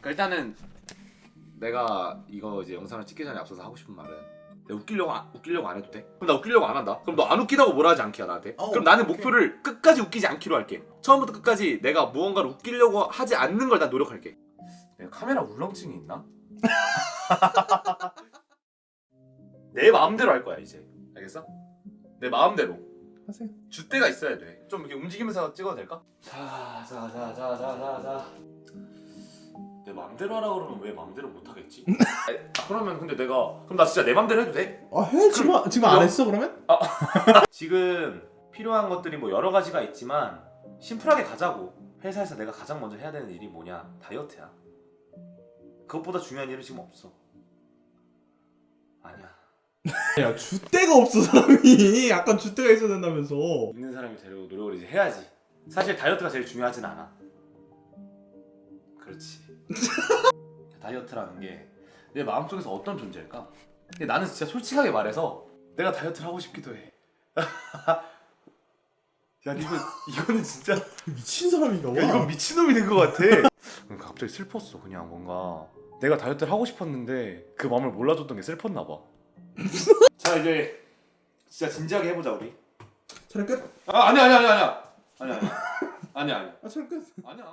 그러니까 일단은 내가 이거 이제 영상을 찍기 전에 앞서서 하고 싶은 말은 내가 웃기려고 안, 웃기려고 안 해도 돼? 그럼 나 웃기려고 안 한다. 그럼 너 안 웃기다고 뭐라 하지 않기야 나한테. 어, 그럼 나는 오케이. 목표를 끝까지 웃기지 않기로 할게. 처음부터 끝까지 내가 무언가를 웃기려고 하지 않는 걸 난 노력할게. 내가 카메라 울렁증이 있나? 내 마음대로 할 거야 이제. 알겠어? 내 마음대로. 하세요. 줏대가 있어야 돼. 좀 이렇게 움직이면서 찍어도 될까? 자, 자, 자, 자, 자, 자, 자. 내 맘대로 하라 그러면 왜 맘대로 못 하겠지? 아, 그러면 근데 내가 그럼 나 진짜 내 맘대로 해도 돼? 아 해? 지금 지금 안 그럼- 했어 그러면? 지금 필요한 것들이 뭐 여러 가지가 있지만 심플하게 가자고. 회사에서 내가 가장 먼저 해야 되는 일이 뭐냐? 다이어트야. 그것보다 중요한 일은 지금 없어. 아니야. 야 줏대가 없어 사람이 약간 줏대가 있어야 된다면서 있는 사람이 되려고 노력을 이제 해야지. 사실 다이어트가 제일 중요하진 않아. 그렇지. 다이어트라는 게 내 마음속에서 어떤 존재일까? 근데 나는 진짜 솔직하게 말해서 내가 다이어트를 하고 싶기도 해. 야 이거 이거는 진짜 야, 미친 사람인가 봐 이건 미친놈이 된 것 같아. 갑자기 슬펐어. 그냥 뭔가 내가 다이어트를 하고 싶었는데 그 마음을 몰라줬던 게 슬펐나 봐. 자 이제 진짜 진지하게 해보자 우리. 촬영 끝? 아 아니야 아니야 아니야 아니야 아니야 아니야 아니야 아 촬영 끝 아니야